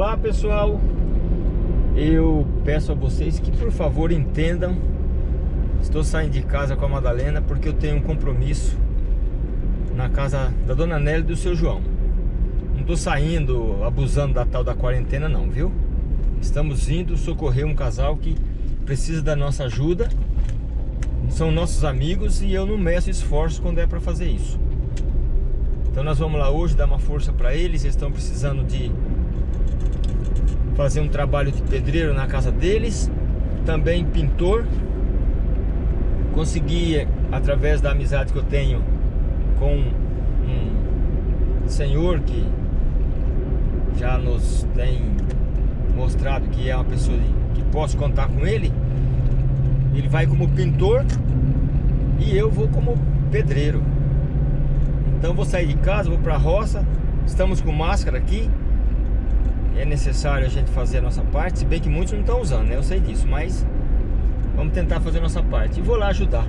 Olá pessoal, eu peço a vocês que por favor entendam. Estou saindo de casa com a Madalena porque eu tenho um compromisso na casa da Dona Nelly e do seu João. Não estou saindo abusando da tal da quarentena não, viu? Estamos indo socorrer um casal que precisa da nossa ajuda. São nossos amigos e eu não meço esforço quando é para fazer isso. Então nós vamos lá hoje dar uma força para eles. Eles estão precisando de fazer um trabalho de pedreiro na casa deles, também pintor. Consegui, através da amizade que eu tenho com um senhor que já nos tem mostrado que é uma pessoa que posso contar com ele. Ele vai como pintor e eu vou como pedreiro. Então vou sair de casa, vou para a roça. Estamos com máscara aqui é necessário a gente fazer a nossa parte, se bem que muitos não estão usando, né? Eu sei disso, mas vamos tentar fazer a nossa parte. E vou lá ajudar.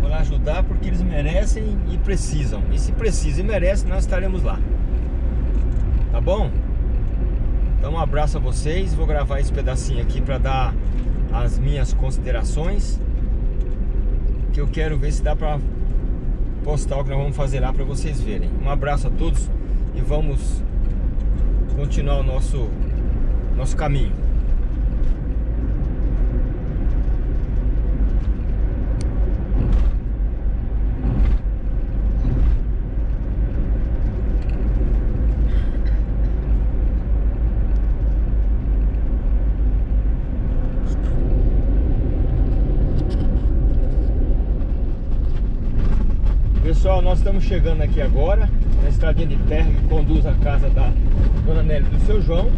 Vou lá ajudar porque eles merecem e precisam. E se precisa e merece, nós estaremos lá. Tá bom? Então um abraço a vocês. Vou gravar esse pedacinho aqui para dar as minhas considerações. Que eu quero ver se dá para postar o que nós vamos fazer lá para vocês verem. Um abraço a todos e vamos continuar o nosso, nosso caminho. Pessoal, nós estamos chegando aqui agora na estradinha de terra que conduz à casa da Dona Nelly do seu João.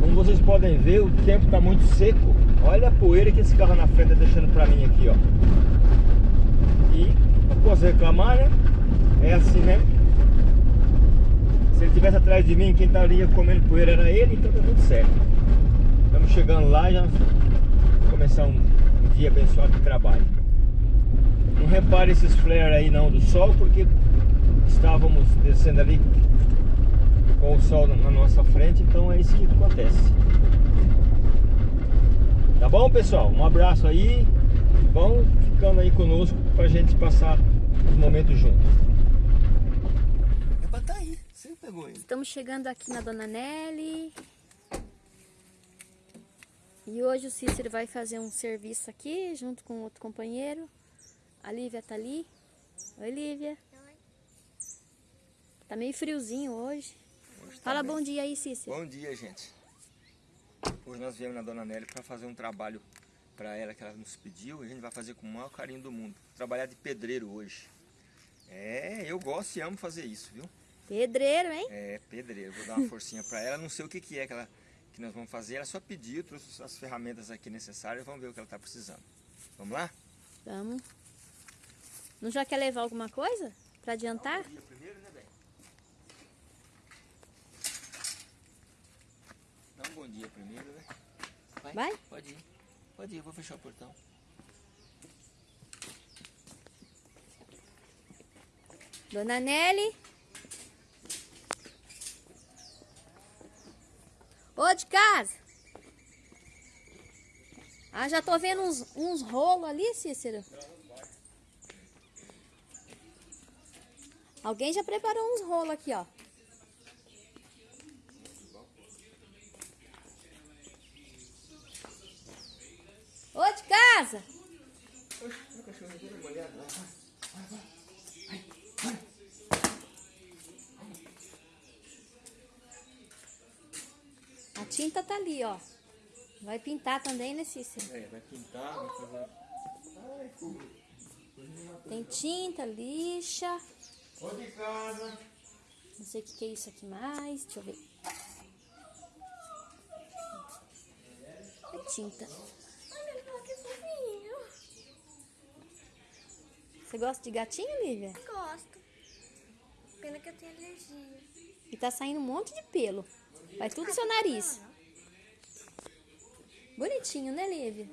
Como vocês podem ver, o tempo está muito seco. Olha a poeira que esse carro na frente está deixando para mim aqui, ó. E não posso reclamar, né? É assim mesmo. Se ele estivesse atrás de mim, quem estaria comendo poeira era ele, então tá tudo certo. Estamos chegando lá já começar um dia abençoado de trabalho. Não repare esses flares aí não do sol, porque estávamos descendo ali com o sol na nossa frente, então é isso que acontece. Tá bom, pessoal? Um abraço aí. Vão ficando aí conosco pra gente passar os momentos juntos. É pra tá aí, você pegou ele. Estamos chegando aqui na Dona Nelly. E hoje o Cícero vai fazer um serviço aqui, junto com outro companheiro. A Lívia tá ali. Oi, Lívia. Tá meio friozinho hoje. hoje tá Fala bom dia aí, Cícero. Bom dia, gente. Hoje nós viemos na Dona Nelly para fazer um trabalho para ela que ela nos pediu e a gente vai fazer com o maior carinho do mundo. Trabalhar de pedreiro hoje. É, eu gosto e amo fazer isso, viu? Pedreiro, hein? É, pedreiro. Vou dar uma forcinha para ela. Não sei o que, que é que, ela, que nós vamos fazer. Ela só pediu, trouxe as ferramentas aqui necessárias. Vamos ver o que ela está precisando. Vamos lá? Vamos. Não já quer levar alguma coisa para adiantar? primeiro, né, bem? Dá um bom dia primeiro, né? Vai? Vai? Pode ir. Pode ir, eu vou fechar o portão. Dona Nelly. Ô, de casa. Ah, já tô vendo uns, uns rolos ali, Cícero. Alguém já preparou uns rolos aqui, ó. Casa! A tinta tá ali, ó. Vai pintar também, né, Cícero? É, vai pintar, vai fazer... Tem tinta, lixa. Ô de casa. Não sei o que, que é isso aqui mais. Deixa eu ver. É tinta. Você gosta de gatinho, Lívia? Gosto. Pena que eu tenho alergia. E tá saindo um monte de pelo. Vai tudo no ah, seu nariz. Bonitinho, né, Lívia?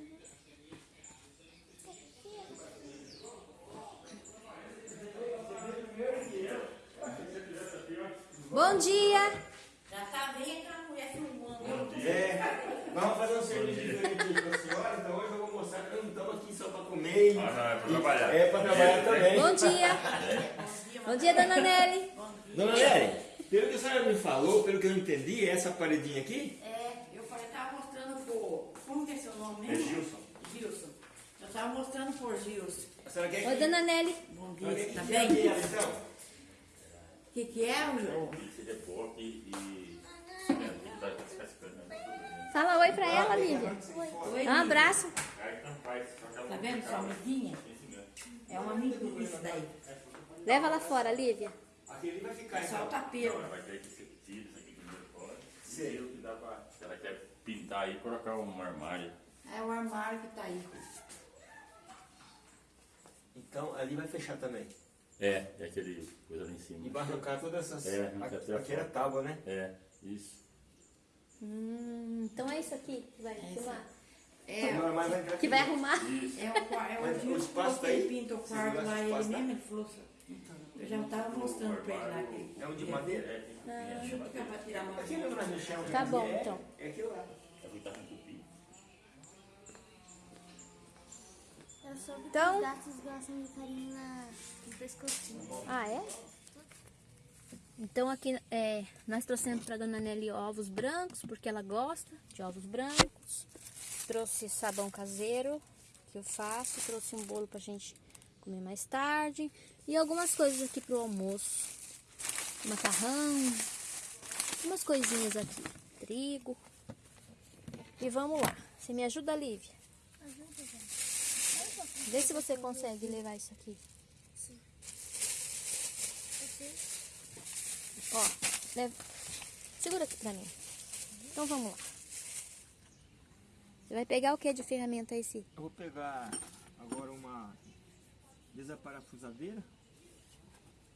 Bom dia! Já tá bem tranquilo, filmando. Bom dia. Vamos fazer um serviço aqui só para comer. E... Ah, não, é para trabalhar. É para trabalhar também. Bom dia. Bom dia, dona Nelly. Dona Nery, pelo que a senhora me falou, pelo que eu entendi, essa paredinha aqui, É, eu falei, tava mostrando pro. Como que é seu nome É mesmo? Gilson. Gilson. Eu tava mostrando por Gilson. a senhora quer Oi, dona Nelly. Bom dia, que tá tire bem? ela, então? O que, que é, o Pizza de porco e. é? Fala oi pra ela, Lívia. Oi, um abraço. Tá vendo sua amiguinha? É um amigo isso daí. Leva lá fora, Lívia. Aquele vai ficar É só o então. tapete. Ela vai ter que ser tira isso aqui primeiro fora. E o que dá pra. Se ela quer pintar aí, colocar um armário. É o armário que tá aí. Então ali vai fechar também. É, é aquele coisa lá em cima. E vai arrancar todas essas. É, arranca até a aqui era tábua, né? É, isso. Hum, então é isso aqui que vai filmar. É, Agora mais vai entrar Que aqui. vai arrumar. Isso. é o, é Mas o o Gilson espaço tá aí? pinta o quarto lá, ele tá? mesmo, ele falou. Eu já tava mostrando pra ele lá que É um de madeira? É, que é, Deixa eu ficar pra tirar uma Aqui não nós mexemos. Tá bom, é, então. É aquilo lá. é que tá. Eu soube Então- que os gatos gostam de carinho na, no pescocinho. Ah, é? Então aqui é, nós trouxemos para dona Nelly ovos brancos, porque ela gosta de ovos brancos. Trouxe sabão caseiro, que eu faço. Trouxe um bolo pra gente comer mais tarde. E algumas coisas aqui pro almoço. Macarrão, umas coisinhas aqui. Trigo. E vamos lá. Você me ajuda, Lívia? Ajuda, gente. Vê se você consegue levar isso aqui. Você Ó, leva. Segura aqui pra mim. Então vamos lá. Você vai pegar o que de ferramenta Si? Eu vou pegar agora uma desaparafusadeira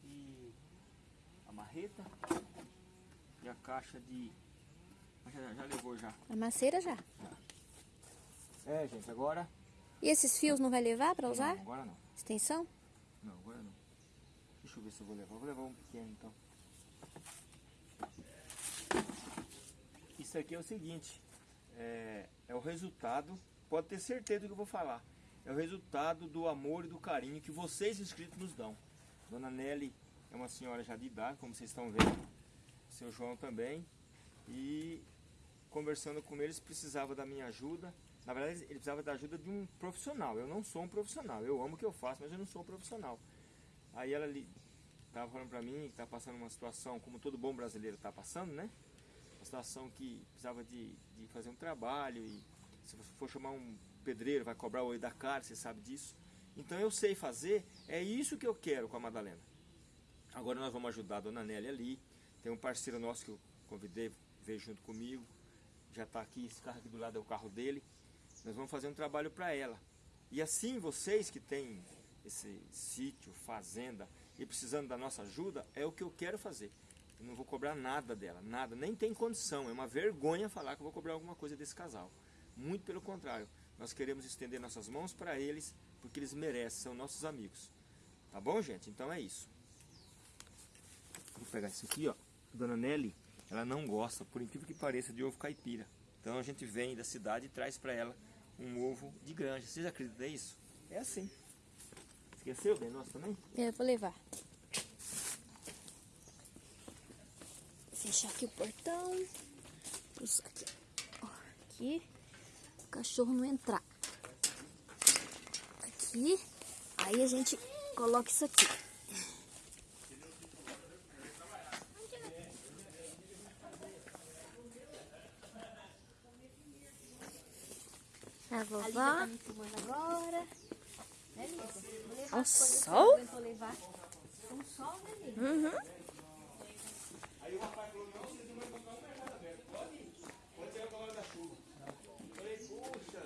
e a marreta e a caixa de. Já, já levou já. A maceira já. É, gente, agora. E esses fios não vai levar pra usar? Não, agora não. Extensão? Não, agora não. Deixa eu ver se eu vou levar. Vou levar um pequeno então. Isso aqui é o seguinte. É, é o resultado. Pode ter certeza do que eu vou falar. É o resultado do amor e do carinho que vocês inscritos nos dão. Dona Nelly é uma senhora já de idade, como vocês estão vendo. Seu João também. E conversando com eles precisava da minha ajuda. Na verdade, ele precisava da ajuda de um profissional. Eu não sou um profissional. Eu amo o que eu faço, mas eu não sou um profissional. Aí ela estava falando para mim que está passando uma situação, como todo bom brasileiro está passando, né? Situação que precisava de, de fazer um trabalho e se você for chamar um pedreiro vai cobrar o olho da cara, você sabe disso. Então eu sei fazer, é isso que eu quero com a Madalena. Agora nós vamos ajudar a Dona Nélia ali. Tem um parceiro nosso que eu convidei, veio junto comigo. Já está aqui, esse carro aqui do lado é o carro dele. Nós vamos fazer um trabalho para ela. E assim vocês que têm esse sítio, fazenda e precisando da nossa ajuda, é o que eu quero fazer. Eu não vou cobrar nada dela, nada, nem tem condição. É uma vergonha falar que eu vou cobrar alguma coisa desse casal. Muito pelo contrário, nós queremos estender nossas mãos para eles, porque eles merecem, são nossos amigos. Tá bom, gente? Então é isso. Vou pegar isso aqui, ó. Dona Nelly, ela não gosta, por incrível que pareça, de ovo caipira. Então a gente vem da cidade e traz para ela um ovo de granja. Vocês acreditam nisso? É assim. Esqueceu bem nosso também? Eu vou levar. Fechar aqui o portão. Isso aqui. Ó, aqui. O cachorro não entrar. Aqui. Aí a gente coloca isso aqui. A vovó. tá me filmando agora. Né, Lívia? Vou levar que sol? eu aguento levar. Um sol, né, Lívia? Uhum. Aí o rapaz falou, não, vocês não vão encontrar o mercado aberto. Pode ir. Pode ser a hora da chuva. Eu falei, puxa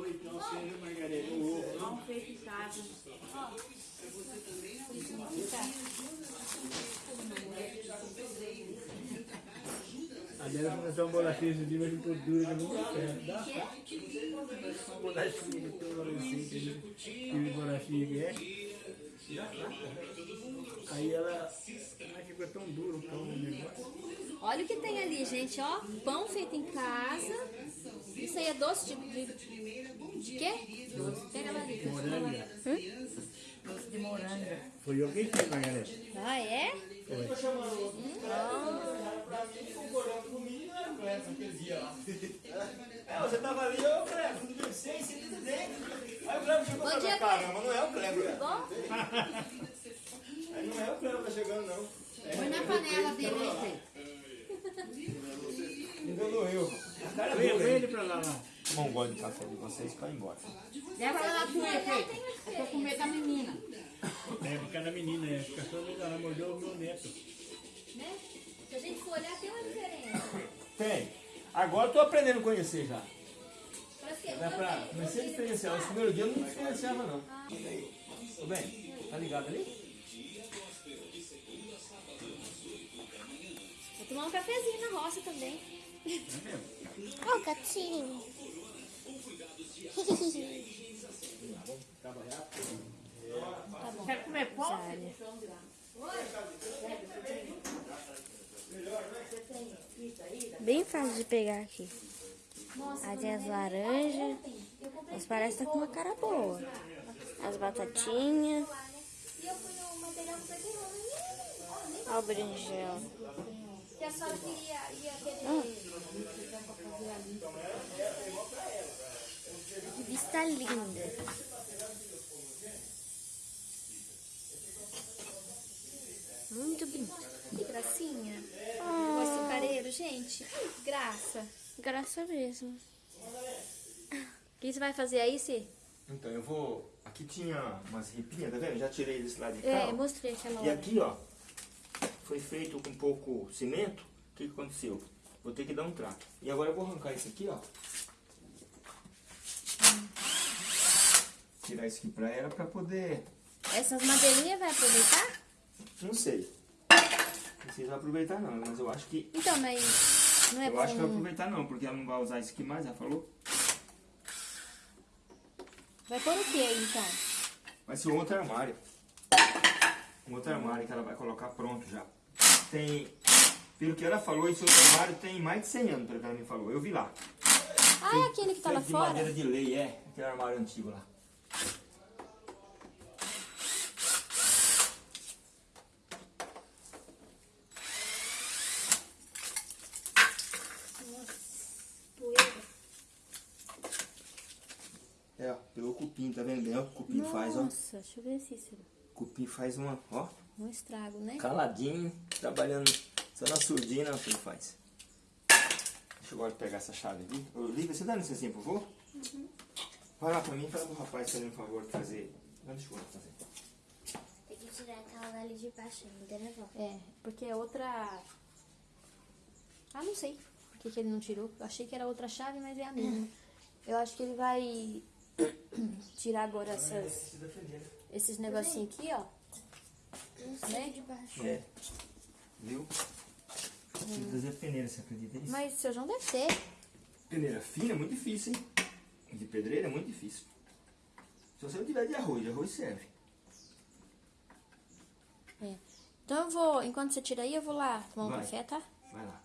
vida, não acredito. Pão feito em casa. A dela começou uma bolachinha esse dia, mas ficou dura, não muito certo. Dá uma bolachinha que bolachinha que é. Aí ela, ela ficou tão duro o pão no negócio. Olha o que tem ali, gente, ó. Pão feito em casa. Isso aí é doce de... De, de quê? Pega lá ali. Moranga. Doce de moranga. Foi eu quem fiz, Margarida. Ah, é? É, você tava ali, ô Cleber, tudo bem? Sim, sim, tudo bem. Aí o Cleber chegou cá, Cleber. mas não é o Cleber. Bom? Aí não é o Cleber que tá chegando, não. Põe na panela dele aí, dele. põe ele pra lá, lá. Não gosto de café de vocês, vai embora. Leva ela lá pro efeito. Eu tô com medo da menina. É, por causa da menina, é. Fica só meio ela mordeu o meu neto. Né? Se a gente for olhar, tem uma diferença. Tem. Agora eu tô aprendendo a conhecer já. Parece que Dá pra comecei a diferenciar. Os primeiros dias eu não diferenciava, não. Tudo bem? Tá ligado ali? Tomar um cafezinho na roça também. Ó, gatinho. Quer comer pão? Bem fácil de pegar aqui. Aí tem as laranjas. Mas parece que tá com uma cara boa. As batatinhas. E Ó o berinjela. Que a senhora queria, ia querer... Que vista linda. Muito bonito. Que gracinha. O açucareiro, gente. Que graça. Graça mesmo. O que você vai fazer aí, Cê? Então, eu vou... Aqui tinha umas ripinhas, tá vendo? Já tirei desse lado de cá. É, ó. mostrei aquela E aqui, ó, foi feito com pouco cimento. O que, que aconteceu? Vou ter que dar um trato. E agora eu vou arrancar isso aqui, ó. Tirar isso aqui pra ela pra poder... Essas madeirinhas vai aproveitar? Não sei. Não sei se vai aproveitar não, mas eu acho que... Então, mas não é eu bom... acho que vai aproveitar não, porque ela não vai usar isso aqui mais, ela falou. Vai pôr o que aí, então? Vai ser um outro armário. Um outro armário que ela vai colocar pronto já. Tem... Pelo que ela falou, esse outro armário tem mais de 100 anos, pelo que ela me falou. Eu vi lá. Ah, é aquele que tá lá de fora? madeira de lei, é. Aquele armário antigo lá. É, ó, pegou o cupim, tá vendo bem? Ó, o cupim faz, ó. Nossa, deixa eu ver se isso O cupim faz uma, ó, um estrago, né? caladinho, trabalhando só na surdina, o que ele faz. Deixa eu agora pegar essa chave aqui. Ô, Lívia, você dá licencinha, por favor? Vai lá pra mim e fala pro rapaz fazendo um favor de fazer. Não, deixa eu fazer. Tem que tirar aquela dali de baixo ainda, né, vó? É, porque é outra... Ah, não sei por que, que ele não tirou. Eu achei que era outra chave, mas é a mesma. Eu acho que ele vai tirar agora essas, esses negocinhos aqui, ó. Né? De baixo. É. Viu? Preciso fazer peneira, você acredita nisso? Mas o seu João deve ter. Peneira fina é muito difícil, hein? De pedreira é muito difícil. Se você não tiver de arroz, de arroz serve. É. Então eu vou, enquanto você tira aí, eu vou lá tomar um Vai. café, tá? Vai lá.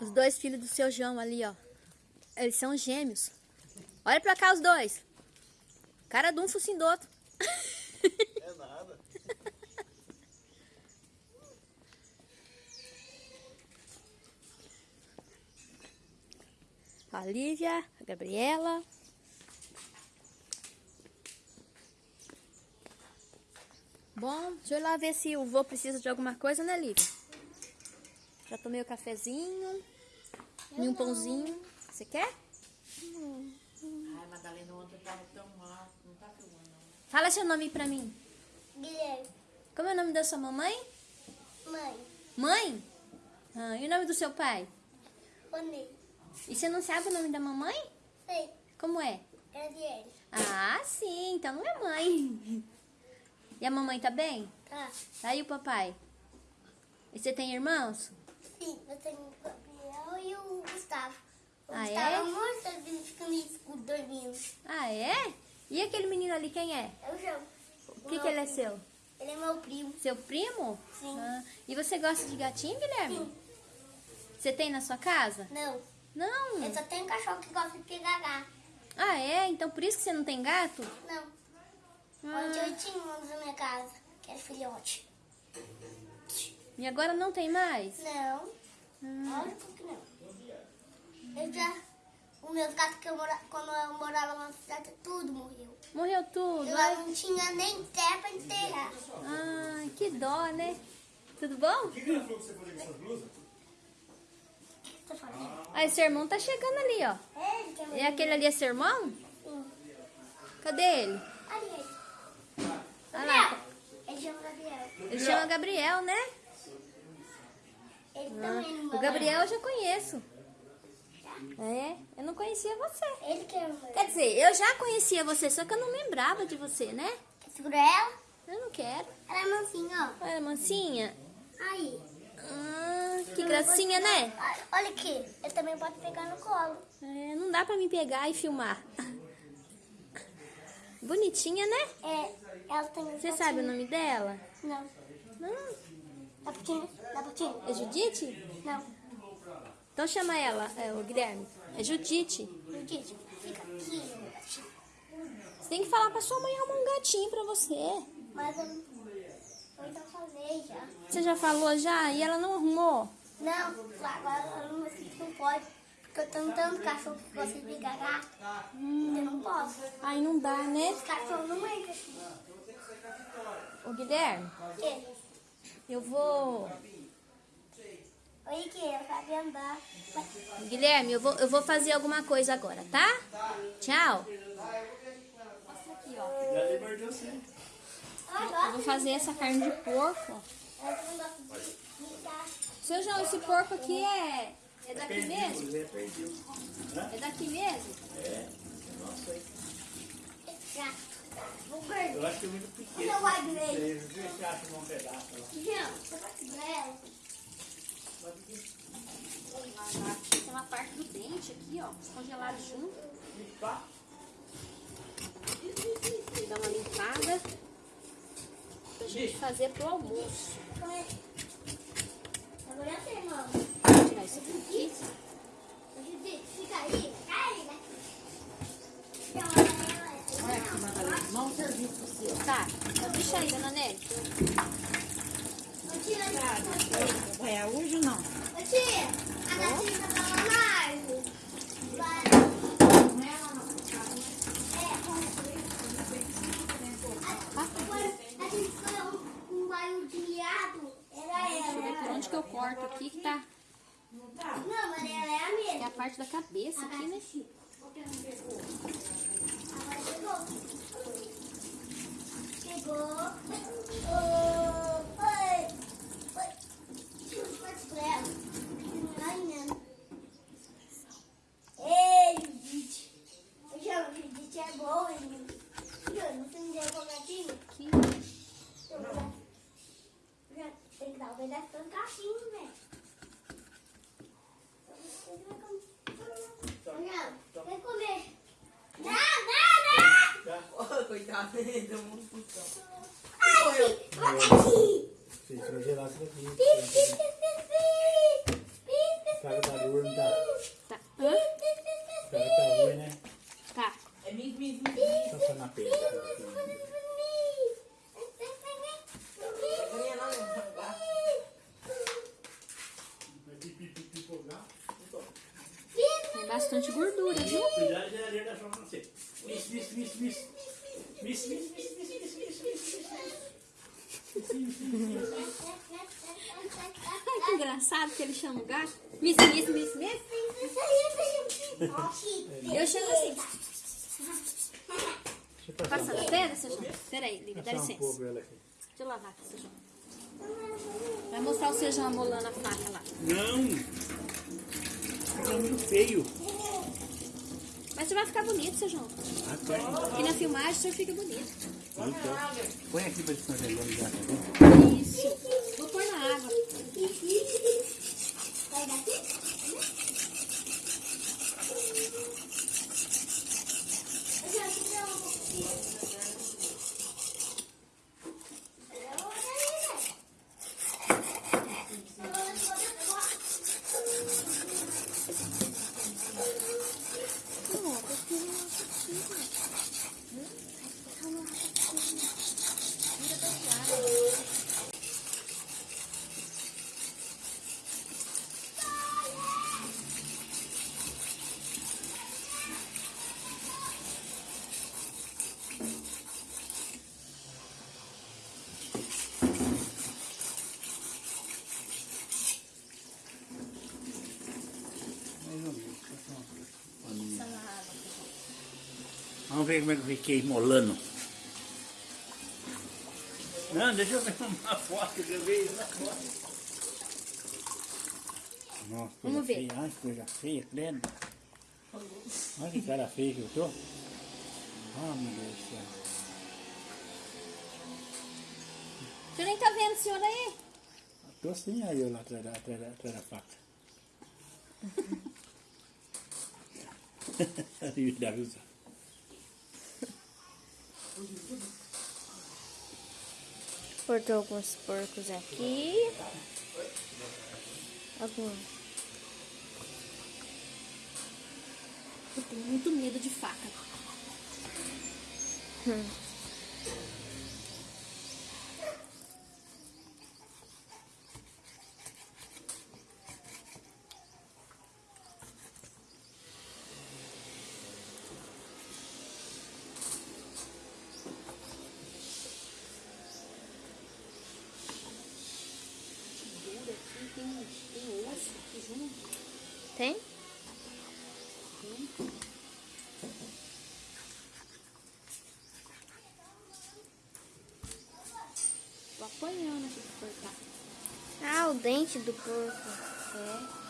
Os dois filhos do seu João ali, ó. Eles são gêmeos. Olha pra cá os dois. Cara de um, focinho do outro. É nada. A Lívia, a Gabriela. Bom, deixa eu ir lá ver se o vô precisa de alguma coisa, né, Lívia? Já tomei o cafezinho e um pãozinho. Você quer? Ai, Madalena, ontem eu tava tão mal. Não tá filmando, não. Fala seu nome pra mim. Guilherme, Como é o nome da sua mamãe? mãe, Mãe? Ah, e o nome do seu pai? Rony, E você não sabe o nome da mamãe? sei, Como é? Gabriele, Ah, sim, então não é mãe. E a mamãe tá bem? tá? Tá aí o papai? E você tem irmãos? Sim, eu tenho o Gabriel e o Gustavo. O Ah, Gustavo é? é morto, ele fica no escuro dormindo. Ah, é? E aquele menino ali, quem é? É o João. O que, que ele é seu? Ele é meu primo. Seu primo? Sim. Ah, e você gosta de gatinho, Guilherme? Você tem na sua casa? Não, Não. eu só tenho cachorro que gosta de pegar gato. Ah, é? Então por isso que você não tem gato? Não, Ah, ontem eu tinha um na minha casa, que era filhote. e agora não tem mais? Não, lógico que não. Eu já, os meus gatos que eu mora, quando eu morava na cidade, tudo morreu. morreu tudo? Eu não tinha nem terra pra enterrar. ai, que dó, né? Tudo bom? O que você tá fazendo? Ah, esse irmão tá chegando ali, ó. É, ele quer E aquele ali é seu irmão? Sim. Cadê ele? Ali ele. Olha lá. Ele chama Gabriel. Ele chama Gabriel, né? Ele também não O Gabriel eu já conheço. É, eu não conhecia você. Ele quer uma. Quer dizer, eu já conhecia você, só que eu não lembrava de você, né? Quer segurar ela? Eu não quero. Ela é mansinha, ó. Olha, mansinha. Aí. Ah, que gracinha, né? Olha- aqui. Ele também pode pegar no colo. É, não dá pra me pegar e filmar. Bonitinha, né? É, ela tem Você sabe o nome dela? Não. Não. Dá putinha? Dá putinha? É Judite? Não. Então chama ela, é, o Guilherme. É Judite. Judite, fica aqui. Você tem que falar pra sua mãe arrumar um gatinho pra você. Mas eu, eu então falei já. Você já falou já e ela não arrumou? Não, agora eu não, não pode. Porque eu tenho tanto cachorro que de pegar gato. Eu não posso. Aí não dá, né? Os cachorros não entram. Ô Guilherme, O quê? eu vou. Aqui, eu sabia andar. Guilherme, eu vou, eu vou fazer alguma coisa agora, tá? Tchau. Já mordeu. Eu Eu vou fazer essa carne de porco. Eu. Seu João, esse porco aqui é, é daqui mesmo? Zé perdeu. É daqui mesmo? Vou perder. Eu acho que é muito Eu pequeno. não gosto dele. Você vê se acha um pedaço lá. Não, você gosta dela. Tem uma parte do dente aqui, ó, congelado junto. Dá uma limpada pra gente fazer pro almoço. Agora é seu irmão. Vou tirar isso aqui. Fica aí. Cai, né? Então, ela é. Olha aqui, Madalena. Vamos servir pro seu. Tá, então deixa aí, dona Nelly. Ô, tia, ô, Vai a hoje ou não? tia, a gatinha lá na árvore. Vai. É, Agora, a gente foi bairro de miado. Era Deixa eu ver por ela. onde que eu corto aqui, que tá. Não, mas ela é a Que é mesma. a parte da cabeça aqui, né? Agora chegou. Chegou. Ô, Oi. Oi. Tira os pratos pra ela. Ai, não. Ei, Judite. Eu chamo Judite é boa, hein? Júlio, você me deu um gatinho? Aqui. Eu vou dar- Já Tem que dar pedaço do cachinho? Não, vem comer. Não, não, não! Coitado, deu um putão. Ai, bate! Se vai gerar isso daqui. Pi, Cara, tá duro, não tá? Tá. Hã? pi, Cara, tá ruim, né? Tá. É mis, mis. Tá só na perna. Ganha lá, não. Vai. Tem bastante gordura, viu? Cuidado, já já deixou pra você. Miss, miss, miss, miss. Miss, miss, miss, miss, miss, miss, miss, miss. Ai, que engraçado que ele chama o gato. Miss, miss, miss, miss. Eu chamo assim. Deixa eu passar Passa da pedra, seu João? Peraí, Lívia, dá um licença. Deixa eu lavar aqui, seu João. Vai mostrar o seu João amolando a faca lá. Não! Tá muito feio. Mas você vai ficar bonito, seu João. Ah, Aqui na filmagem o senhor fica bonito. Então, põe aqui pra descongelar já, tá bom? Isso. Vou pôr na água. Vai daqui? Eu já te dei um pouquinho. Vamos ver como é que eu fiquei molando. Não, deixa eu ver uma foto que eu vejo na foto. Nossa, coisa Vamos ver. feia. Ai, coisa feia, credo. Olha que cara feia que eu tô. Ah, meu Deus do céu. Você nem tá vendo, senhor aí? Tô sim aí eu lá atrás da, atrás da, atrás da faca. Ali dá risada. Cortou alguns porcos aqui. Alguns. Eu tenho muito medo de faca. Dura Tô apanhando aqui pra cortar. Ah, o dente do porco. É.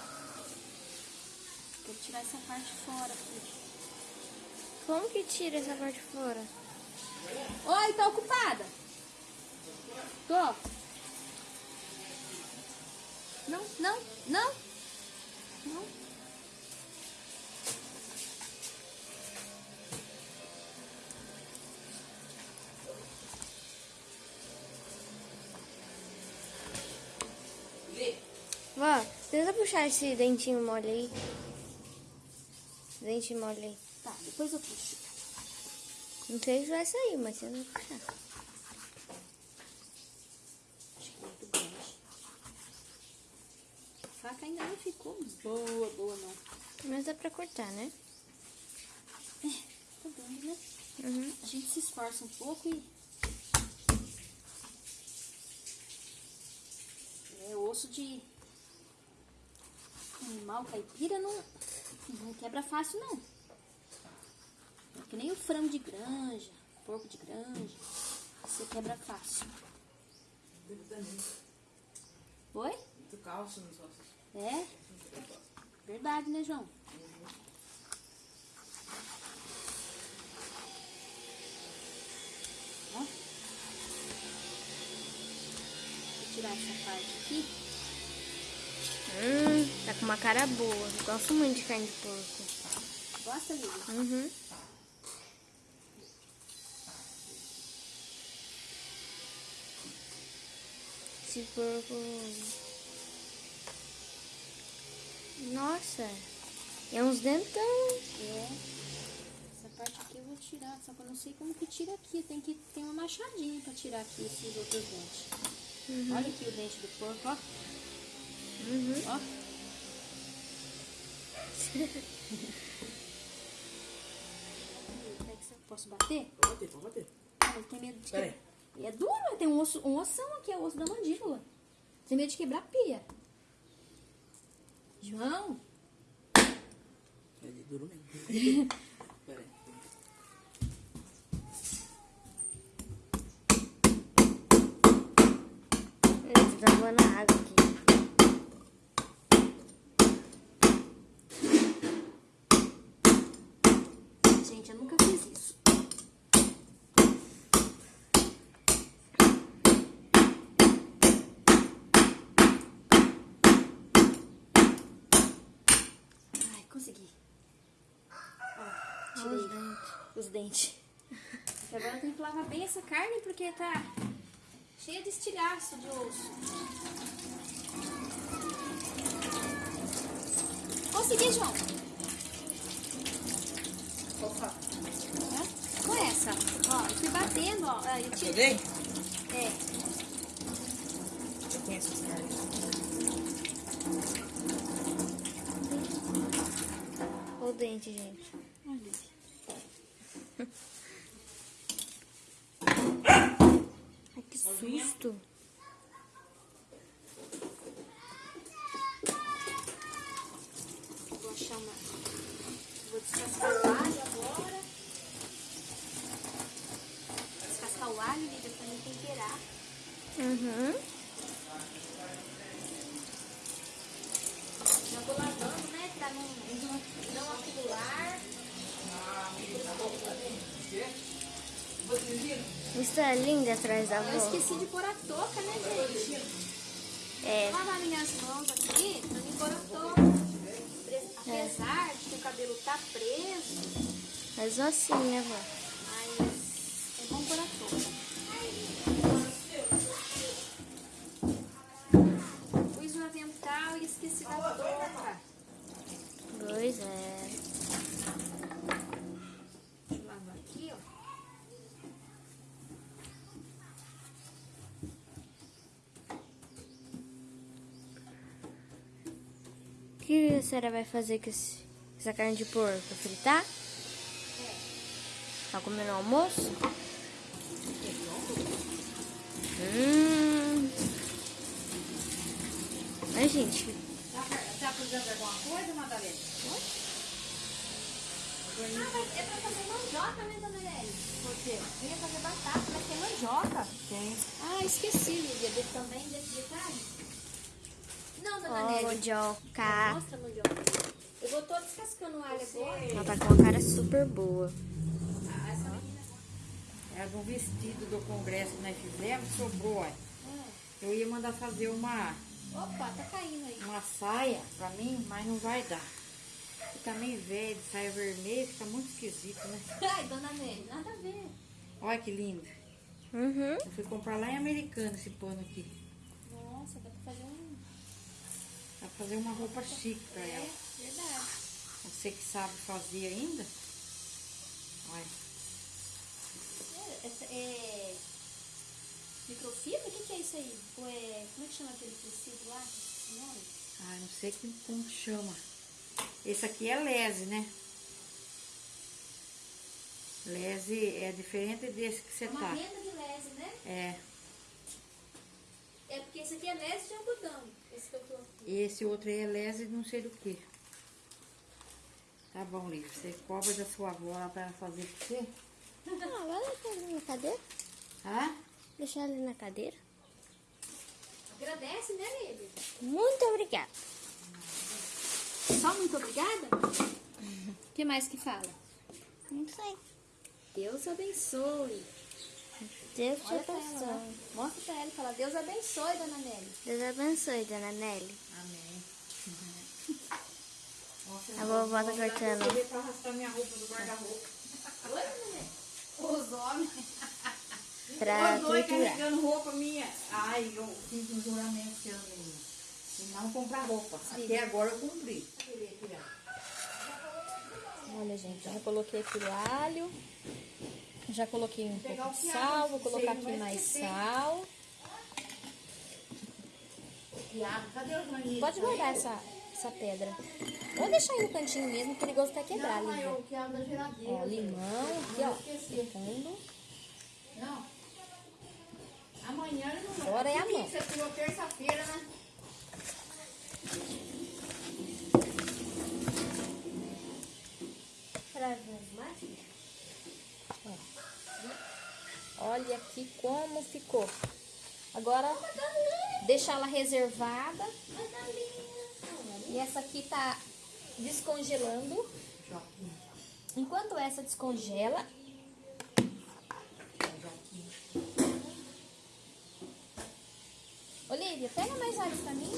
Vou tirar essa parte fora aqui. Como que tira essa parte fora? Oi, tá ocupada? Tô. Não, não. Não. Puxar esse dentinho mole aí. Dente mole aí. Tá, depois eu puxo. Não sei se vai sair, mas você vai puxar. Acho que é muito grande. A faca ainda não ficou boa, boa não. Mas dá pra cortar, né? Tá dando, né? Uhum. A gente se esforça um pouco e. É osso de animal caipira não, não quebra fácil não. É que nem o frango de granja, porco de granja. Você quebra fácil. Oi? Muito calço nos ossos. É? Verdade, né, João? Ó. Vou tirar essa parte aqui. Hum, tá com uma cara boa. Gosto muito de carne de porco. Gosta, Lívia? Uhum. Esse porco. Nossa, é uns dentão. É. Essa parte aqui eu vou tirar, só que eu não sei como que tira aqui. Tem que ter uma machadinha pra tirar aqui esses outros dentes. Olha aqui o dente do porco, ó. Uhum. Ó. Posso bater? Pode bater, pode bater. Ah, eu tenho medo de Pera quebrar. É duro, tem um, osso, um ossão aqui, é o osso da mandíbula. Tem medo de quebrar a pia. João, É duro mesmo. Pera aí. Ele tá voando água aqui. gente, eu nunca fiz isso. Ai, consegui. Ó, tirei os dentes. E agora eu tenho que lavar bem essa carne porque tá cheia de estilhaço de osso. Consegui, João. Opa? Com essa. Ó, eu fui batendo, ó. Ah, Eu tirei. peguei? É. Eu conheço os caras. O dente, gente. Olha. Ai, que susto. Vou achar uma. Vou descascar o alho agora. Uhum. Eu vou lavando, né? Pra não, não, não acumular. É lindo atrás da Eu avó. esqueci de pôr a touca, né, gente? É. Lavar minhas mãos aqui pra me pôr a touca. Apesar de que o cabelo tá preso, Mas assim, né, vó? mas é bom pôr a touca. Pus o avental e esqueci da touca. Pois é. Deixa eu lavar aqui, ó. O que a senhora vai fazer com essa carne de porco? Fritar? Tá comendo almoço? Hum. Ai, gente. Tá, tá precisando alguma coisa, Madalena? Ah, mas é pra fazer mandioca, né, dona Nelly? Por quê? Eu ia fazer batata, mas tem mandioca. Tem. Ah, esqueci, Lívia. De, também desse detalhe? Ó, mandioca. Mostra a mandioca. Eu vou tô descascando o alho agora. Ela tá com uma cara super boa. É do vestido do congresso que nós fizemos, sobrou, ó. Eu ia mandar fazer uma, Opa, tá caindo aí. uma saia pra mim, mas não vai dar. Fica meio velho, saia vermelha, fica muito esquisito, né? Ai, dona Nelly, nada a ver. Olha que lindo. Uhum. Eu fui comprar lá em Americana esse pano aqui. Nossa, dá pra fazer um... Pra fazer uma roupa chique pra É, ela. verdade. Você que sabe fazer ainda. Olha. É, essa é... Microfibra? O que, que é isso aí? Ou é... Como é que chama aquele tecido lá? Nome? Ah, não sei que- como que chama. Esse aqui é lese, né? Lese é diferente desse que você É uma tá. renda de lese, né? É. É porque esse aqui é lese de algodão. Esse que eu tô aqui. E esse outro aí é lese não sei do que. Tá bom, Lívia. Você cobra da sua avó lá pra ela fazer pra você? Ah, vai deixar ali na cadeira. Tá? Deixar ali na cadeira. Agradece, né, Lívia? Muito obrigada. Só muito obrigada? O que mais que fala? Não sei. Deus abençoe. Deus te Olha pra ela abençoe. Mostra pra ela e fala, Deus abençoe, dona Nelly. Deus abençoe, dona Nelly. Amém. A vovó tá cortando. Eu pra arrastar minha roupa do guarda-roupa. Oi, dona Nelly. Os homens. Pra Os dois carregando roupa minha. Ai, eu fiz um juramento esse ano, menina. E não comprar roupa. Até agora eu cumpri. Olha, gente, já coloquei aqui o alho. Já coloquei um pouco de sal. Vou colocar aqui mais sal. Pode guardar essa, essa pedra. Vou deixar aí no cantinho mesmo, perigoso até quebrar, geladeira. Ó, limão aqui, ó. Fundo. Não. Amanhã não vai. Agora é a Que mão. Você tirou terça-feira, né? Olha aqui como ficou. Agora, deixar ela reservada. E essa aqui tá descongelando. Enquanto essa descongela, Olivia, pega mais alho pra mim.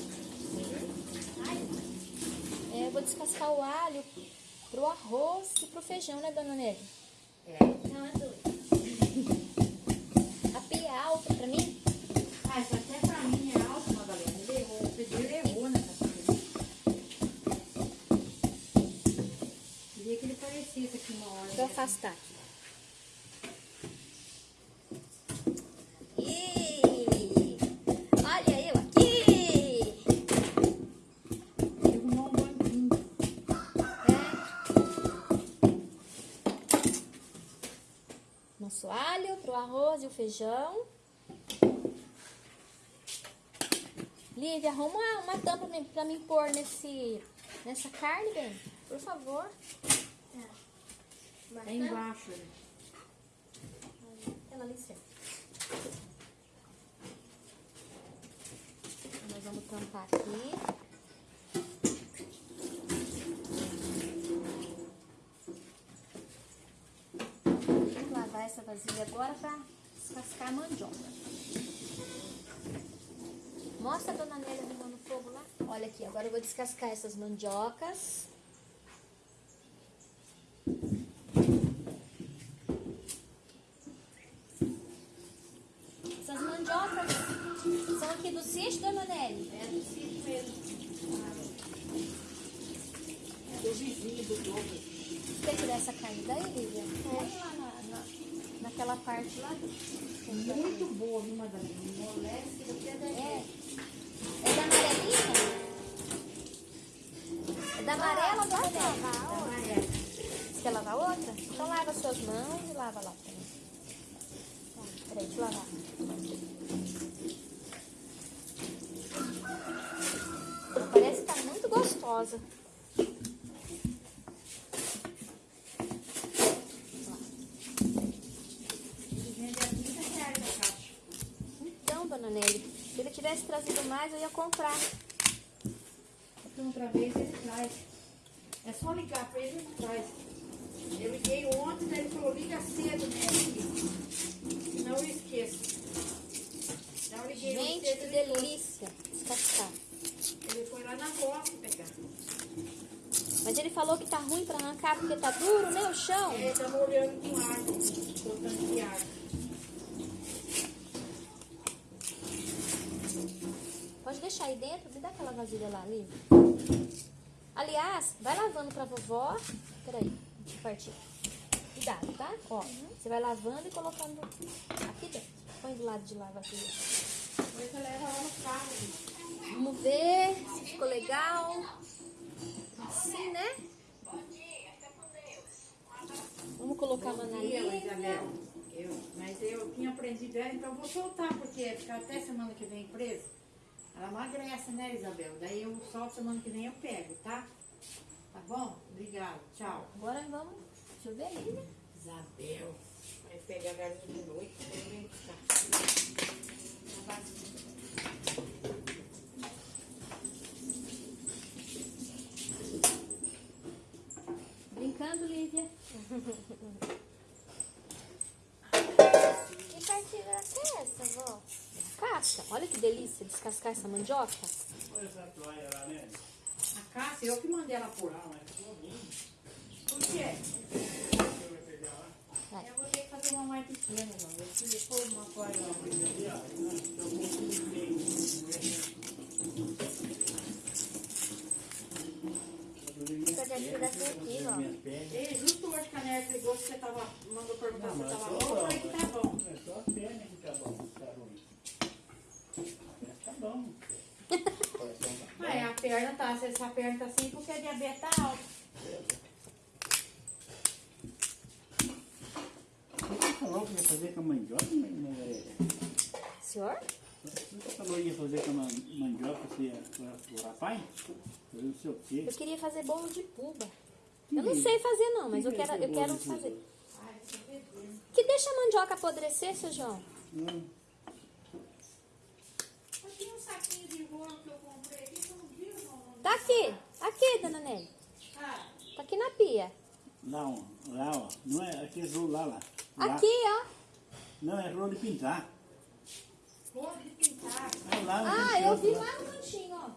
É, eu vou descascar o alho pro arroz e pro feijão, né, dona Nelly? É. Não, é doido. É alta pra mim? Ah, isso até pra mim é alto, Madalena. Ele errou. O Pedro errou nessa coisa. Queria que ele parecesse aqui uma hora. Deixa eu afastar aqui. Feijão. Lívia, arruma uma, uma tampa pra mim pôr nesse, nessa carne, bem. Por favor. É embaixo. né? Ela ali certo. Nós vamos tampar aqui. Vamos lavar essa vasilha agora pra descascar a mandioca. Mostra a dona Nélia arrumando fogo lá. Olha aqui, agora eu vou descascar essas mandiocas. Essas mandiocas são aqui do sítio, dona Nelly? É do sítio mesmo. É do vizinho do Douglas. Quer tirar essa carne daí, Lívia? Põe lá na, na- naquela parte lá. Muito boa, viu, Madalena? Moleste do pé da É. É da amarelinha? É da amarela ou da amarela? amarela. Você quer lavar outra? Então lava suas mãos e lava lá também. Tá, peraí, deixa eu lavar. Parece que tá muito gostosa. Vende a 30 reais a caixa. Então, dona Nelly, se tivesse trazido mais, eu ia comprar. Então, outra vez ele traz. É só ligar pra ele e ele traz. Eu liguei ontem, daí ele falou, liga cedo, né? Senão eu esqueço. Então, eu liguei Gente, cedo, que delícia descascar. Ele foi lá na roça pegar. Mas ele falou que tá ruim pra arrancar porque tá duro, né, o chão? Ele tá molhando com água, botando de água. Pode deixar aí dentro, me dá aquela vasilha lá ali. Aliás, vai lavando pra vovó. Peraí, deixa eu partir. Cuidado, tá? Ó, você vai lavando e colocando aqui dentro. Põe do lado de lá a vasilha. Você leva lá no carro. Vamos ver se ficou legal. Assim, né? Vamos colocar a Ela, Manalina. Isabel. Eu, mas eu tinha aprendido ela, então eu vou soltar, porque ficar até semana que vem presa. Ela emagrece, né, Isabel? Daí eu solto semana que vem eu pego, tá? Tá bom? Obrigada. Tchau. Agora vamos. Deixa eu ver ali, né? Isabel. Vai pegar a galinha de noite, eu venho buscar. Brincando, Lívia. Que partida era essa, vó? Casca. Olha que delícia descascar essa mandioca. Olha essa toalha lá, né? A Cássia, eu que mandei ela mas ficou bom. Por quê? Vai. Eu vou ter que fazer uma mais pequena, não. Eu queria pôr uma toalha lá. Ali, ó. Então, um pouquinho de Cadê a tira aqui, ó? minhas pernas. Ei, justo hoje que a Néia ligou que você tava, mandou perguntar se mas tava bom, eu falei que tá bom. É só a perna que tá bom, tá ruim. Mas tá bom. Mas a perna tá, se essa perna tá assim porque a diabetes tá alta. Você falou que ia fazer com a mandioca, né? Senhor? Você falou que ia fazer com a man- mandioca, o rapaz? Fazer não sei o quê. Eu queria fazer bolo de puba. Eu não sei fazer não, mas eu quero, eu quero fazer. Que deixa a mandioca apodrecer, seu João? Hum. Mas tinha um saquinho de rolo que eu comprei aqui, você não viu, não? Tá aqui, aqui, dona Nelly. Tá aqui na pia. Lá, ó, lá, ó. Não é aquele rolo lá, lá. Lá. Aqui, ó. Não, é rolo de pintar. rolo de pintar. É lá Ah, eu vi lá no cantinho, ó.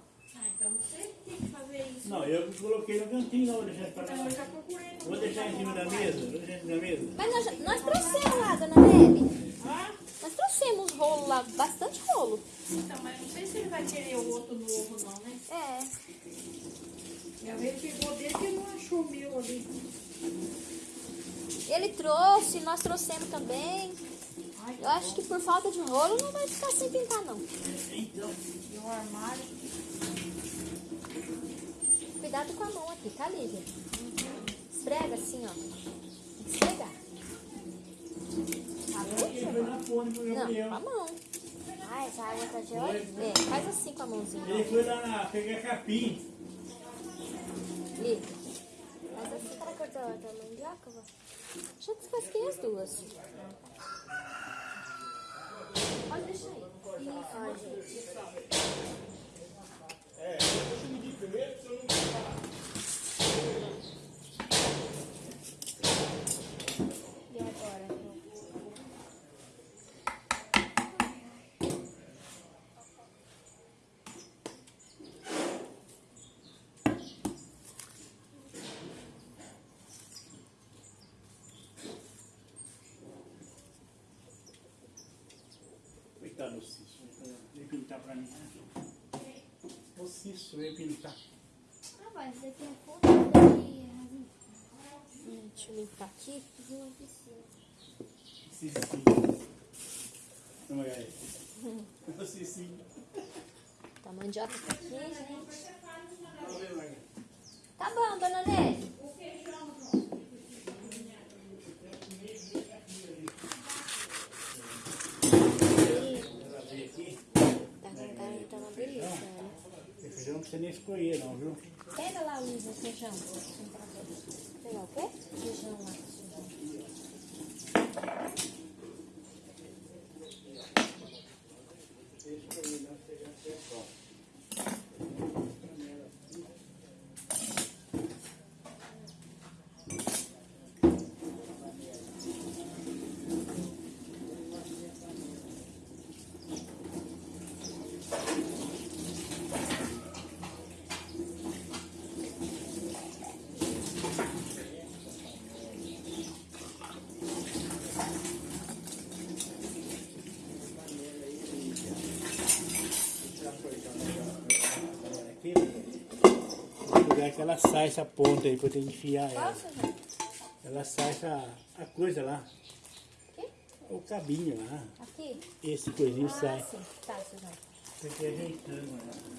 Então você que tem que fazer isso. Não, eu que coloquei no cantinho, não vou deixar para Então eu já procurei. Vou deixar em cima da mesa, vou deixar em cima da mesa. Mas nós, nós trouxemos lá, dona Nelly. Ah, Nós trouxemos rolo lá, bastante rolo. então, mas não sei se ele vai querer o outro novo, não, né? É. Às vezes pegou dele que não achou o meu ali. Ele trouxe, nós trouxemos também. Ai, Eu acho que por falta de rolo não vai ficar sem pintar, não. Então, e o armário. Cuidado com a mão aqui, tá, Lívia? Esfrega assim, ó. Tem que esfregar. pro Não, com a mão. Ah, essa água tá gelada. É, faz assim com a mãozinha. Ele foi lá na, pegar capim. Lívia, Mas assim para cortar a mandioca, vó? já descasquei as duas. Pode deixar aí. Ó, gente. É, deixa eu medir primeiro, se eu não falar. E agora? Coitado do Cício. Vem pintar pra mim. O Cício veio pintar. Ah, mas você tem foto daqui. Hum, Deixa eu limpar aqui. De uma piscina. Cicinho. Vamos olhar aí. Cicinho. Tá, a mandioca tá aqui, gente. Vamos ver, Marga. Tá bom, dona aqui. Tá com cara de tá uma delícia, né? Feijão não precisa nem escolher, não, viu? Pega lá, o feijão. Pegar o quê? Feijão lá. feijão. Aqui, vou pegar que ela sai essa ponta aí pra eu ter que enfiar ela. Qual, feijão? Ela sai essa a coisa lá. Aqui? O cabinho lá. Aqui? Esse coisinho Ah, sai. sim. Tá, feijão. Tem que ir ajeitando ela.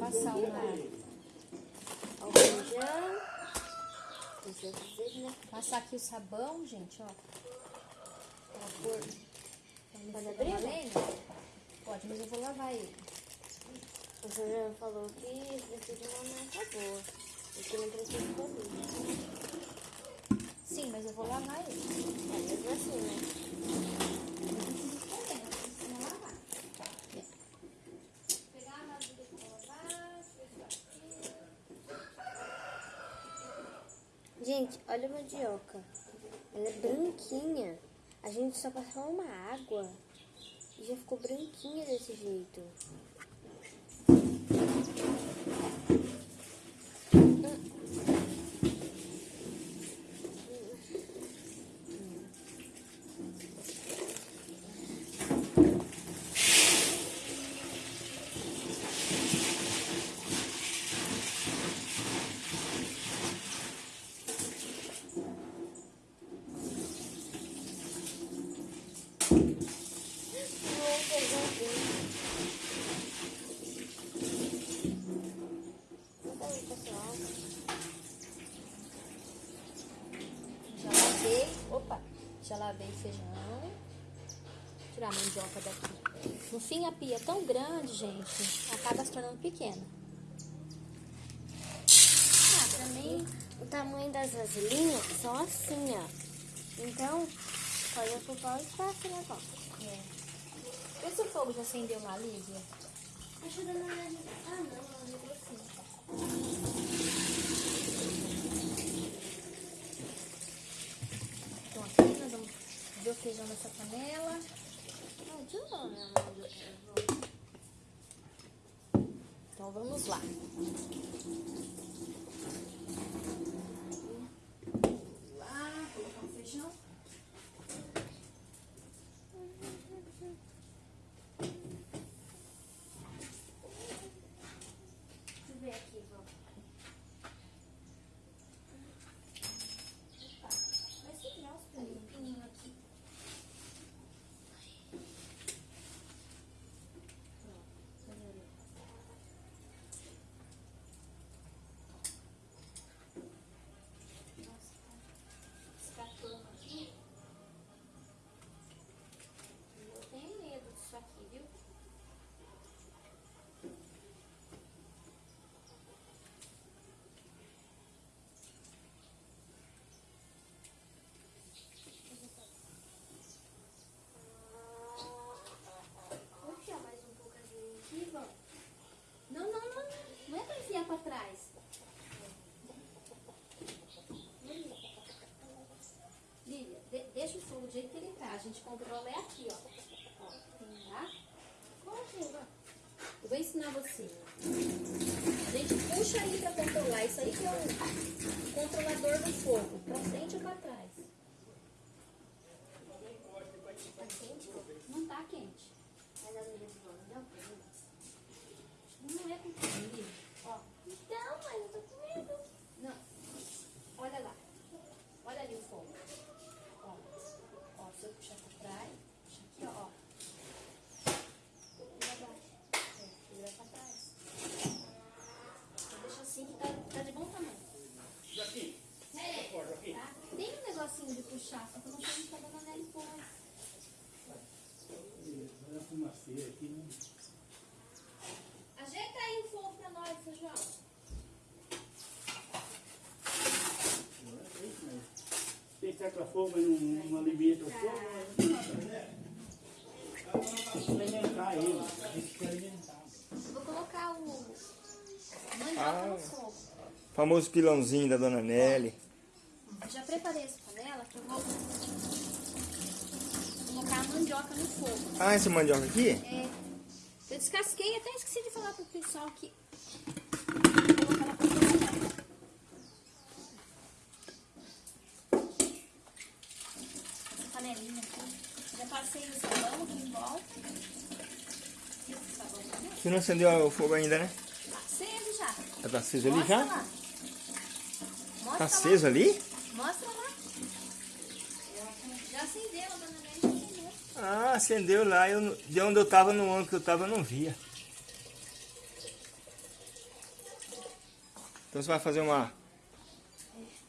Passar o ar. Ó, o feijão. Precisa dizer, né? Passar aqui o sabão, gente, ó. Pra não Pode abrir, valendo. Pode, mas eu vou lavar ele. O feijão falou que precisa de uma massa boa. E que não precisa de. Sim, mas eu vou lavar ele. É mesmo assim, né? Gente, olha a mandioca. Ela é branquinha. A gente só passou uma água e já ficou branquinha desse jeito. Já lavei. Opa! Já lavei o feijão. Tirar a mandioca daqui. No fim, a pia é tão grande, gente, acaba se tornando pequena. Ah, pra mim, o tamanho das vasilhinhas são assim, ó. Então, pode ocupar o espaço, né, vó? Vê se o fogo já acendeu lá, Lívia. Ajuda na. Ah, não, ela ligou assim. Então aqui nós vamos ver o feijão nessa panela. Então vamos. Lá, gente controle é aqui, ó. ó tá? Assim, Eu vou ensinar você. A gente puxa aí pra controlar. Isso aí que é o controlador do fogo. Pra frente ou pra trás? Tá quente? Não tá quente. Mas a minha não Não é com comida. Ele. Vou colocar o mandioca no fogo. Famoso pilãozinho da Dona Nelly. Já preparei essa panela que eu vou colocar a mandioca no fogo. Ah, essa mandioca aqui? É, eu descasquei, até esqueci de falar pro pessoal que vou colocar ela pra cozinhar. Essa panelinha aqui. Já passei o sabão aqui em volta. Esse sabão também. Você não acendeu o fogo ainda, né? Tá aceso já. Já tá aceso ali já? lá. Mostra Tá lá. aceso ali? Mostra lá. Já acendeu, a dona acendeu. Ah, acendeu lá. Eu, de onde eu tava, no ângulo que eu tava, eu não via. Então você vai fazer uma...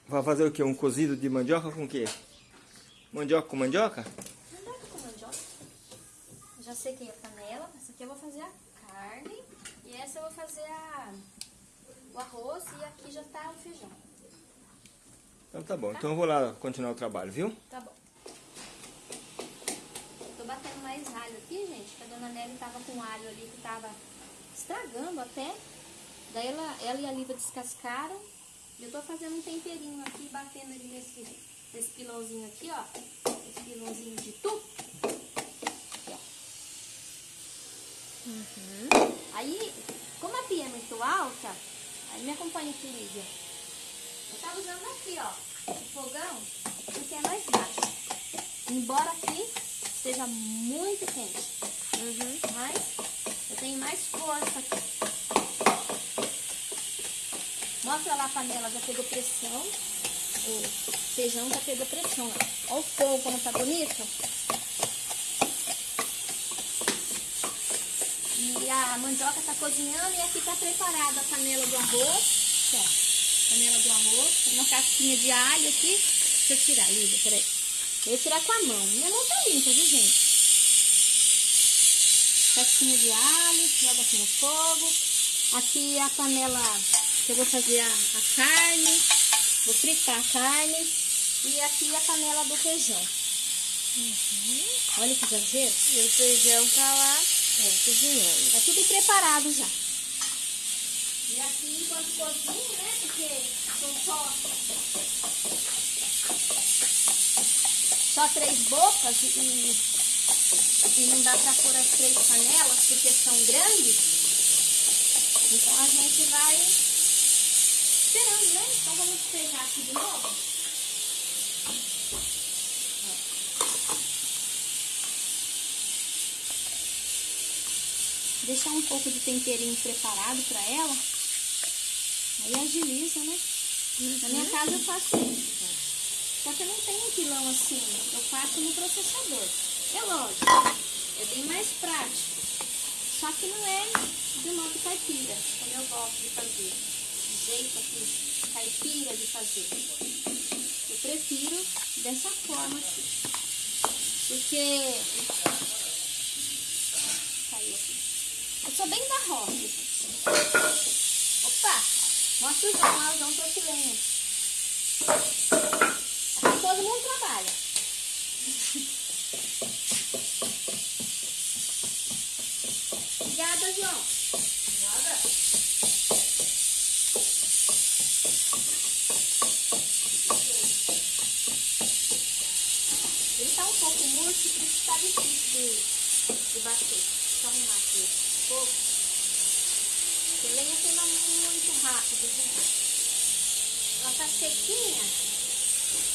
Vai fazer o quê? Um cozido de mandioca com o quê? Mandioca com mandioca? Mandioca com mandioca. Já sequei a panela. Essa aqui eu vou fazer a carne. E essa eu vou fazer a, o arroz. E aqui já tá o feijão. Então tá bom. Então eu vou lá continuar o trabalho, viu? Tá bom. Tô batendo mais alho aqui, gente. Que a dona Nelly tava com alho ali que tava estragando até. Daí ela, ela e a Liva descascaram. E eu tô fazendo um temperinho aqui, batendo ele nesse, nesse pilãozinho aqui, ó. Esse pilãozinho de tu. Aqui, ó. Aí, como a pia é muito alta, aí me acompanha aqui, Lívia. Eu tava usando aqui, ó, o fogão, porque é mais baixo. Embora aqui esteja muito quente. Mas eu tenho mais força aqui. Mostra lá a panela, já pegou pressão. O feijão já pegou pressão. Olha o fogo como tá bonito. E a mandioca tá cozinhando e aqui tá preparada a panela do arroz. Ó, panela do arroz. Uma casquinha de alho aqui. Deixa eu tirar, Lívia, peraí. Eu vou tirar com a mão. Minha mão tá limpa, viu, gente? Casquinha de alho, joga aqui no fogo. Aqui a panela que eu vou fazer a, a carne. Vou fritar a carne. E aqui a panela do feijão. Olha que exagero. E o feijão tá lá É. cozinhando. Tá tudo preparado já. E aqui enquanto cozinha, né? Porque são só, só três bocas e, e, não dá pra pôr as três panelas porque são grandes. Então a gente vai esperando, né? Então vamos despejar aqui de novo. Deixar um pouco de temperinho preparado pra ela. Aí agiliza, né? Na minha casa eu faço isso, gente. Só que eu não tenho um pilão assim. Eu faço no processador. É lógico, é bem mais prático. Só que não é do modo caipira, como eu gosto de fazer. Do jeito aqui, caipira de fazer. Eu prefiro dessa forma aqui. Porque. Caiu aqui. Eu sou bem da roça, gente. Opa! Mostra o João lá, o João trouxe lenha. Aqui todo mundo trabalha. Obrigada, João. Nada. Ele tá um pouco murcho, por isso tá difícil de, de bater. Deixa eu arrumar aqui um pouco. Porque lenha queima muito rápido, viu? Ela tá sequinha,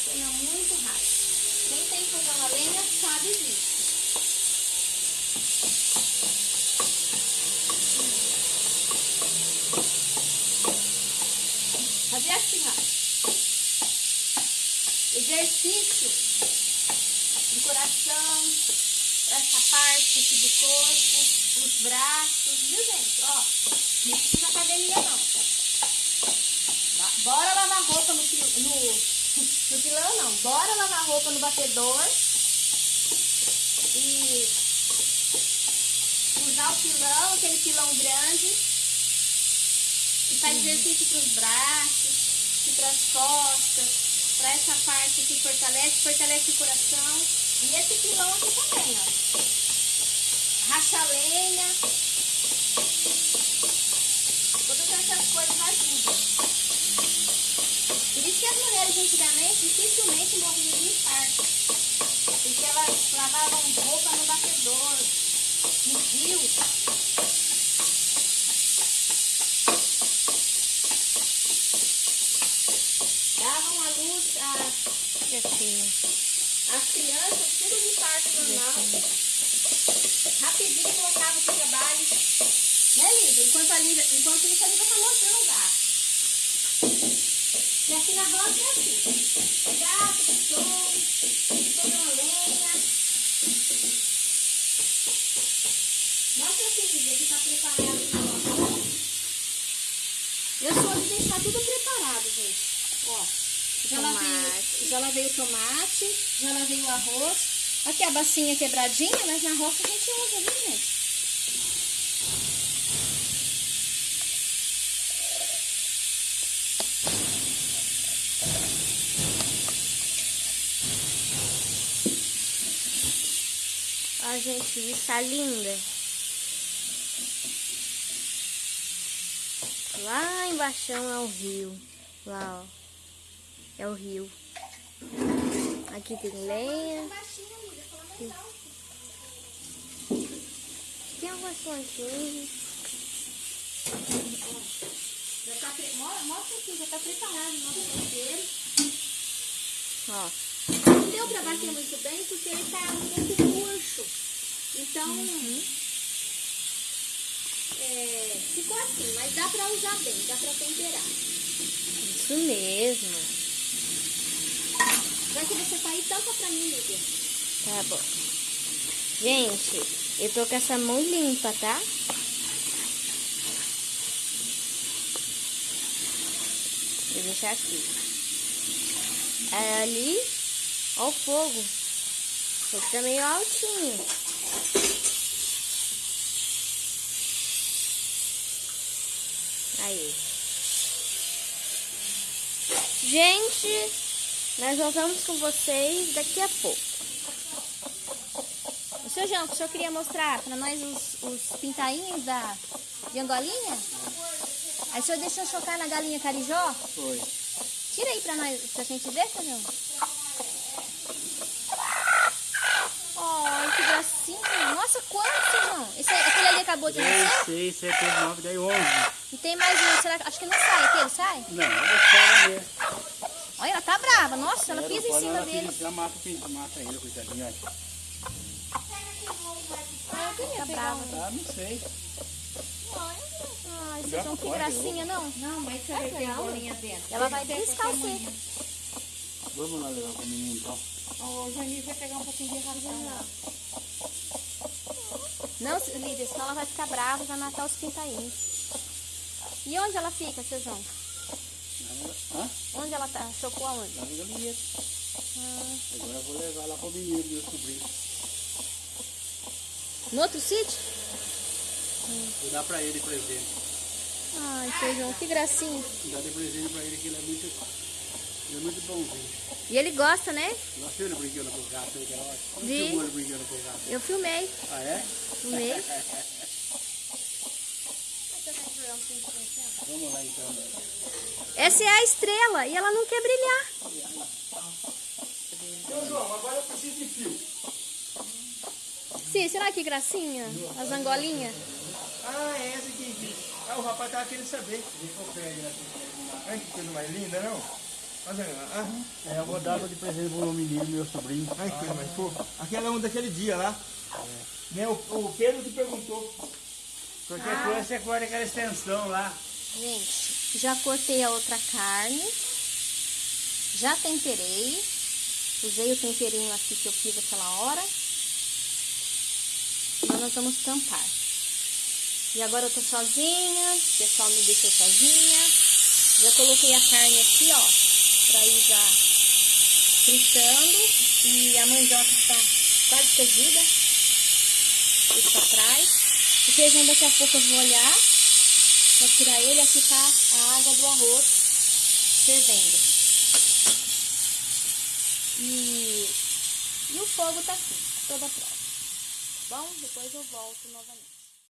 queima muito rápido. Quem tem fogão a lenha sabe disso. Fazer assim, ó. Exercício do coração, essa parte aqui do corpo, os braços, viu gente? Ó, não precisa academia não. Lá- Bora lavar roupa no, pi- no, no pilão não. No batedor. E usar o pilão, aquele pilão grande. E faz exercício para os braços, e para as costas, para essa parte que fortalece, fortalece o coração. E esse pilão aqui também, ó. Racha lenha. Todas essas coisas ajudam. Por isso que as mulheres antigamente dificilmente morriam de infarto. Porque elas lavavam roupa no batedor, no rio. Davam à luz as, as crianças, tudo de parto normal. Rapidinho colocava o trabalho. Né, Lívia? Enquanto, a Lívia, enquanto isso, a Lívia tá mostrando o gato. Roça é assim. O gato, o cachorro, toda uma lenha. Mostra aqui, Lívia, que tá preparado roça. Eu sou de deixar tudo preparado, gente. Ó, já lavei, já lavei o tomate, já lavei o arroz. Aqui a bacinha quebradinha, mas na roça a gente usa, viu, gente? Gente, vista linda. Lá embaixo é o rio. Lá, ó. É o rio. Aqui tem lenha. Tem algumas plantinhas. Já tá Mostra aqui, já tá preparado o nosso tempero. Ó. Não deu pra bater muito bem porque ele tá. Então, é, ficou assim, mas dá pra usar bem, dá pra temperar. Isso mesmo. Já que você tá tampa pra mim, Lívia. Tá bom. Gente, eu tô com essa mão limpa, tá? Vou deixar aqui. Aí ali, ó o fogo. O fogo tá meio altinho. Aí. Gente, nós voltamos com vocês daqui a pouco. O seu João, o senhor queria mostrar pra nós os, os pintainhos da, de Angolinha? Aí o senhor deixou chocar na galinha carijó? Foi. Tira aí pra nós, pra gente ver, seu João. Ai, que gracinha. Nossa, quanto, seu João? Esse, aquele ali acabou de 3, nascer? 6, 7, 8, 9, 10, 11. E tem mais um, será que... Acho que não sai aquele, sai? Não, eu vou esperar ver. Olha, ela tá brava. Nossa, ela pisa em cima ela dele. pisa, mata, o pinto, mata ele, coitadinho. olha. Ah, eu pegar um. Ah, não sei. Ai, seu João, que gracinha, não? Não, mas você vai ter a bolinha dentro. Ela vai descalçar seca. Vamos lá levar com o menino então. O Janir vai pegar um pouquinho de ração lá. Não, Lídia, senão ela vai ficar brava e vai matar os pintainhos. E onde ela fica, seu João? Hã? Onde ela tá? Chocou aonde? Lá no galinhete. Agora eu vou levar lá pro menino, meu sobrinho. No outro sítio? Vou dar pra ele presente. Ai, seu João, que gracinha. Vou dar de presente pra ele que ele é muito, ele é muito bonzinho. E ele gosta, né? Gosta ele brincando com o gato aí, que era ótimo. De- Você filmou ele brincando com o gato? Eu filmei. Ah, é? Filmei. Vamos lá então. Essa é a estrela e ela não quer brilhar. Seu João, agora eu preciso de fio. Sim, será que gracinha? As angolinhas? Ah, é essa aqui. Ah, o rapaz tava querendo saber. Olha que coisa mais linda, não? Olha, ah, É, eu vou dar de presente pro menino, meu sobrinho. que coisa mais fofa. Aquela é uma daquele dia lá. Né, o, o Pedro que perguntou. Qualquer coisa você corta aquela extensão lá. Gente, já cortei a outra carne. Já temperei. Usei o temperinho aqui que eu fiz aquela hora. Agora nós vamos tampar. E agora eu tô sozinha, o pessoal me deixou sozinha. Já coloquei a carne aqui, ó, pra ir já fritando. E a mandioca está quase cozida. Isso pra trás. O feijão daqui a pouco eu vou olhar. Pra tirar ele, aqui tá a água do arroz fervendo. E, e o fogo tá aqui, toda pronta. Tá bom? Depois eu volto novamente.